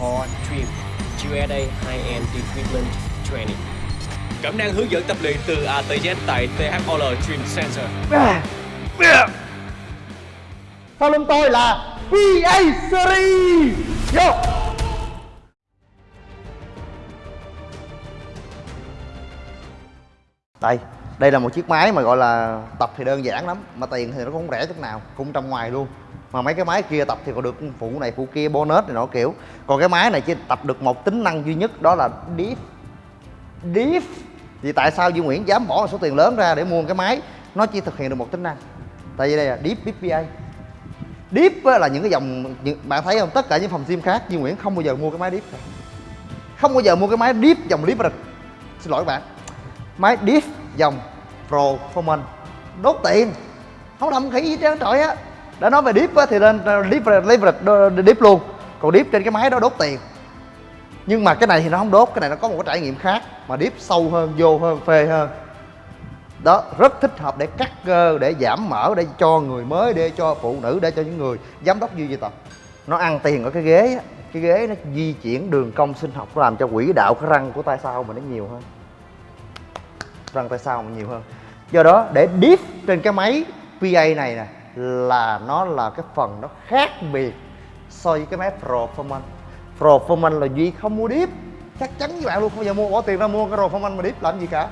Core Trim USA High-End Equipment Training. Cẩm năng hướng dẫn tập luyện từ A tới Z tại THOL Trim Center. Sau lưng tôi là PA Series! Vô Đây, đây là một chiếc máy mà gọi là tập thì đơn giản lắm Mà tiền thì nó cũng không rẻ chút nào, cũng trong ngoài luôn mà mấy cái máy kia tập thì còn được phụ này phụ kia bonus này nọ kiểu. Còn cái máy này chỉ tập được một tính năng duy nhất đó là diff Diff Vì tại sao Duy Nguyễn dám bỏ một số tiền lớn ra để mua một cái máy? Nó chỉ thực hiện được một tính năng. Tại vì đây là Deep BPA Deep là những cái dòng những, bạn thấy không? Tất cả những phòng sim khác Duy Nguyễn không bao giờ mua cái máy Deep. Cả. không bao giờ mua cái máy Deep dòng Deep xin lỗi các bạn. Máy Deep dòng Performance đốt tiền. Không đâm khỉ gì trơn trời á đã nói về Deep á, thì lên Deep Leverage Deep luôn. Còn Deep trên cái máy đó đốt tiền. Nhưng mà cái này thì nó không đốt cái này nó có một cái trải nghiệm khác mà Deep sâu hơn vô hơn phê hơn. Đó rất thích hợp để cắt cơ để giảm mỡ để cho người mới để cho phụ nữ để cho những người giám đốc duy di tập nó ăn tiền ở cái ghế á cái ghế nó di chuyển đường cong sinh học làm cho quỹ đạo cái răng của tay sau mình nó nhiều hơn. Răng tay sau mình nhiều hơn. Do đó để deep trên cái máy PA này nè là nó là cái phần nó khác biệt so với cái máy Performance. Performance là duy không mua deep. chắc chắn với bạn luôn, không bao giờ mua, bỏ tiền ra mua cái Performance mà deep làm gì cả.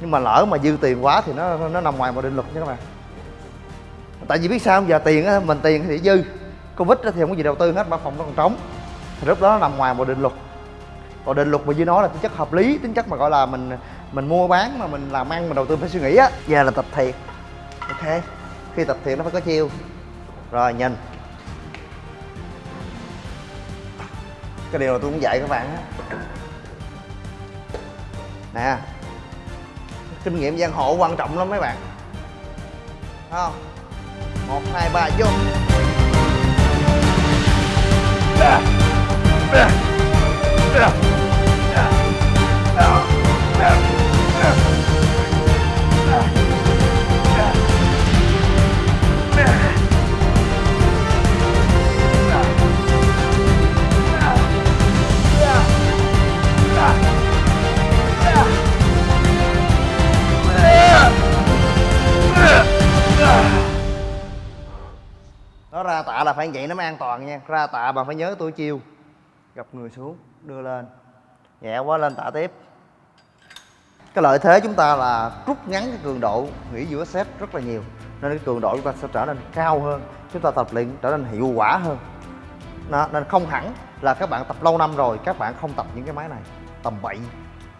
Nhưng mà lỡ mà dư tiền quá thì nó nó nằm ngoài một định luật nha các bạn. Tại vì biết sao giờ tiền á, mình tiền thì dư. Covid thì không có gì đầu tư hết, mà phòng nó còn trống. Thì lúc đó nó nằm ngoài một định luật. Còn định luật mà dưới nói là tính chất hợp lý, tính chất mà gọi là mình mình mua bán mà mình làm ăn, mình đầu tư phải suy nghĩ á. Giờ là tập thiệt. Ok, khi tập thiệt nó phải có chiêu rồi, nhìn. Cái điều mà tôi muốn dạy các bạn á. Nè. Kinh nghiệm giang hồ quan trọng lắm mấy bạn. Thấy không? Một, hai, ba, vô. Yeah. Là phải vậy nó mới an toàn nha. Ra tạ bạn phải nhớ tôi chiêu. Gặp người xuống đưa lên. Nhẹ quá lên tạ tiếp. Cái lợi thế chúng ta là rút ngắn cái cường độ nghỉ giữa set rất là nhiều. Nên cái cường độ chúng ta sẽ trở nên cao hơn. Chúng ta tập luyện trở nên hiệu quả hơn. Đó, nên không hẳn là các bạn tập lâu năm rồi các bạn không tập những cái máy này. Tầm bậy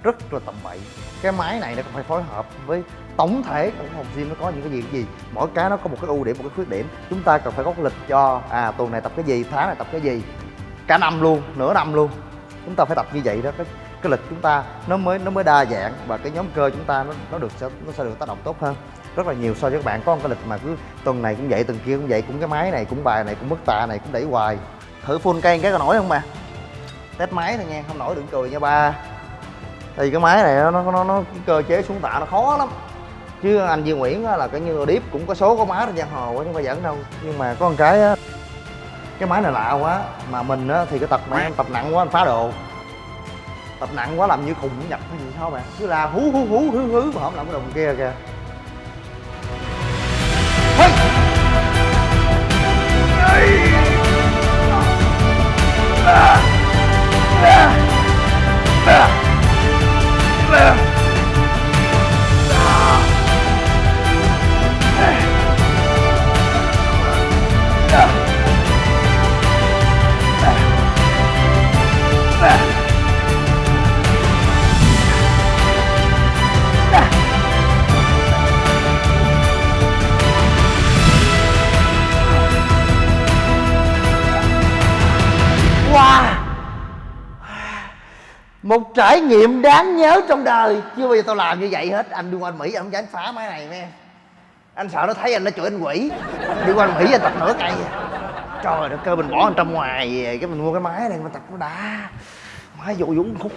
rất là tầm bậy. Cái máy này nó cũng phải phối hợp với tổng thể của phòng gym nó có những cái gì cái gì. Mỗi cái nó có một cái ưu điểm, một cái khuyết điểm. Chúng ta cần phải có lịch cho à tuần này tập cái gì, tháng này tập cái gì. Cả năm luôn, nửa năm luôn. Chúng ta phải tập như vậy đó. Cái cái lịch chúng ta nó mới nó mới đa dạng và cái nhóm cơ chúng ta nó nó được sẽ, nó sẽ được tác động tốt hơn. Rất là nhiều so với các bạn. Có một cái lịch mà cứ tuần này cũng vậy, tuần kia cũng vậy, cũng cái máy này, cũng bài này, cũng mức tạ này, cũng đẩy hoài. Thử full cây cái có nổi không mà? test máy thôi nha, không nổi đừng cười nha ba thì cái máy này nó nó nó, cái cơ chế xuống tạ nó khó lắm. Chứ anh Duy Nguyễn là cái như điếp cũng có số có má trên giang hồ chứ không phải dẫn đâu. Nhưng mà có một cái á, cái máy này lạ quá. Mà mình á, thì cái tập mà em tập nặng quá anh phá đồ. Tập nặng quá làm như khùng nhập hay gì sao bạn cứ la hú hú hú hú hú mà không làm cái đồng kia kìa. Một trải nghiệm đáng nhớ trong đời chưa bao giờ tao làm như vậy hết anh đi qua mỹ anh không dám phá máy này nghe anh sợ nó thấy anh nó chửi anh quỷ đi qua mỹ anh tập nửa cây trời đất cơ mình bỏ anh trong ngoài về cái mình mua cái máy này mình tập nó đã máy dụ dũng khúc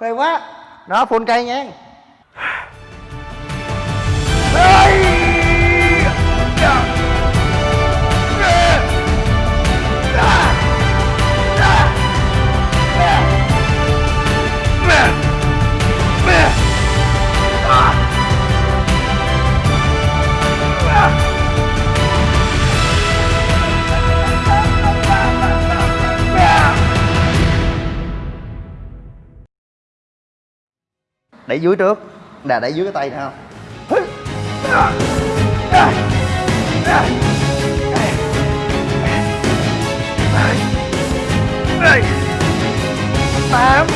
phê quá đó phun cây nha đẩy dưới trước. Đà đẩy dưới cái tay nè không tám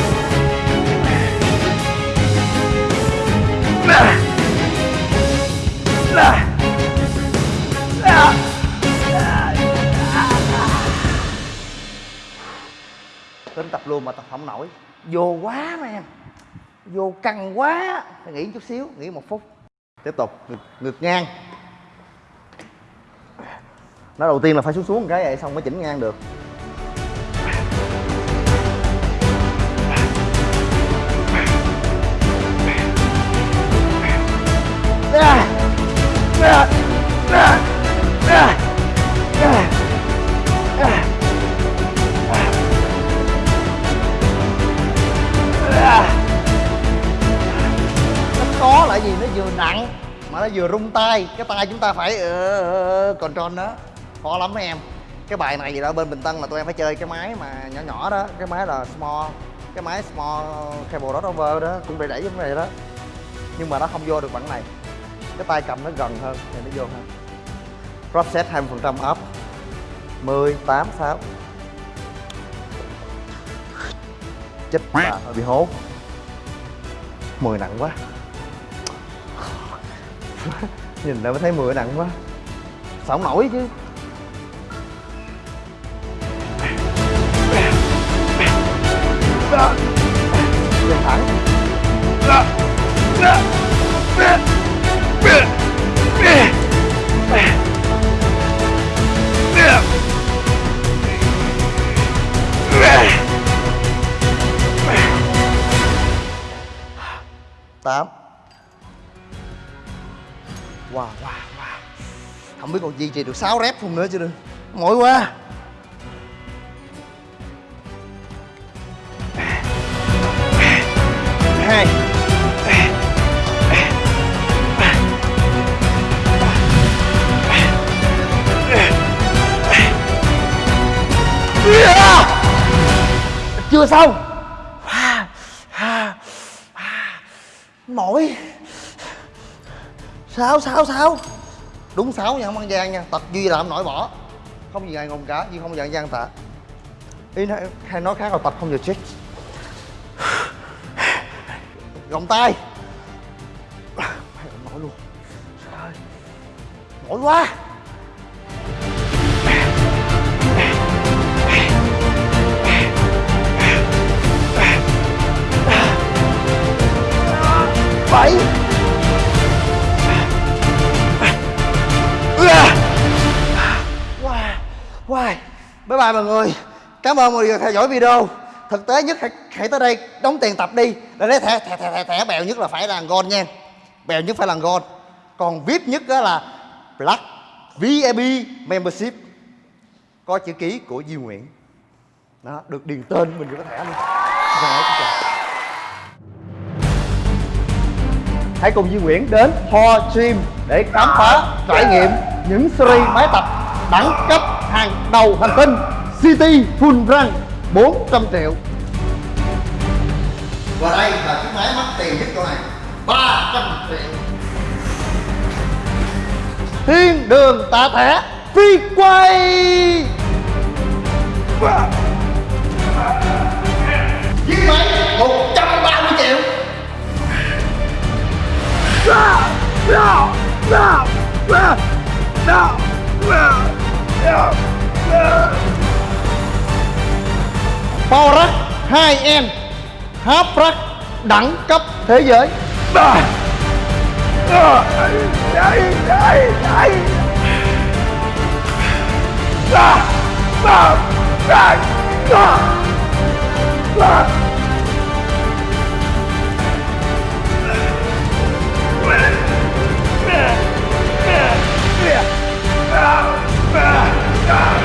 tính tập luôn mà tập không nổi. Vô quá mà em vô căng quá phải nghỉ chút xíu nghỉ một phút. Tiếp tục ngược, ngược ngang. Nó đầu tiên là phải xuống xuống một cái vậy xong mới chỉnh ngang được. Vừa rung tay cái tay chúng ta phải uh, control đó khó lắm mấy em. Cái bài này gì đó bên bình tân là tụi em phải chơi cái máy mà nhỏ nhỏ đó cái máy là small cái máy small cable dot over đó cũng để đẩy giống này đó. Nhưng mà nó không vô được bằng này. Cái tay cầm nó gần hơn thì nó vô hơn. Drop set 20% up. 10 8 6 chết bà hơi bị hố. 10 nặng quá nhìn lại mới thấy 10 nặng quá. Sao không nổi chứ. Nhìn thẳng tám wow wow wow. Không biết còn duy trì được 6 rep không nữa chứ đừng mỏi quá. Hai. Chưa xong. Mỏi sáu sáu sáu đúng sáu nha không ăn gian nha. Tập duy làm nổi bỏ. Không gì ngại ngùng cả duy không dạng gian tạ. Ý nói, hay nói khác là tập không giờ chết. Gồng tay. Nổi luôn. Trời nổi mỏi quá. Bảy. Wow wow bye bye mọi người. Cảm ơn mọi người theo dõi video. Thực tế nhất hãy, hãy tới đây đóng tiền tập đi. Để lấy thẻ thẻ thẻ thẻ, thẻ bèo nhất là phải là gold nha. Bèo nhất phải là gold. Còn vip nhất đó là black vip membership. Có chữ ký của Duy Nguyễn. Đó được điền tên mình vô cái thẻ luôn. Hãy cùng Duy Nguyễn đến Ho Gym để khám phá, trải nghiệm những series máy tập đẳng cấp hàng đầu hành tinh City Full Run 400 triệu. Và đây là chiếc máy mắc tiền nhất chỗ này 300 triệu. Thiên đường tạ thẻ phi quay. Chiếc máy 130 triệu. Power Rack 2N Half Rack đẳng cấp thế giới. Yeah.